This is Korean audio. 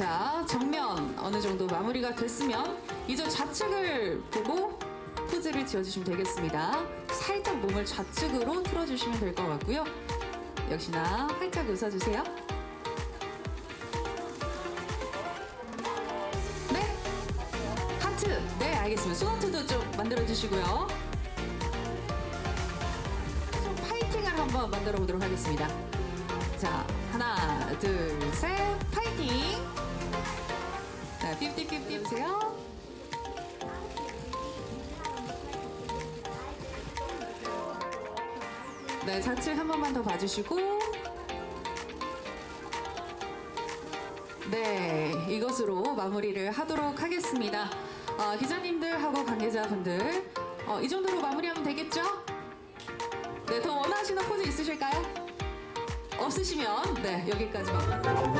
자, 정면 어느 정도 마무리가 됐으면 이제 좌측을 보고 포즈를 지어주시면 되겠습니다. 살짝 몸을 좌측으로 틀어주시면 될 것 같고요. 역시나 활짝 웃어주세요. 네. 하트. 네, 알겠습니다. 손하트도 좀 만들어주시고요. 좀 파이팅을 한번 만들어 보도록 하겠습니다. 자, 하나, 둘, 셋, 보세요. 네, 좌측 한 번만 더 봐주시고. 네, 이것으로 마무리를 하도록 하겠습니다. 어, 기자님들하고 관계자분들, 어, 이 정도로 마무리하면 되겠죠? 네, 더 원하시는 포즈 있으실까요? 없으시면, 네, 여기까지만.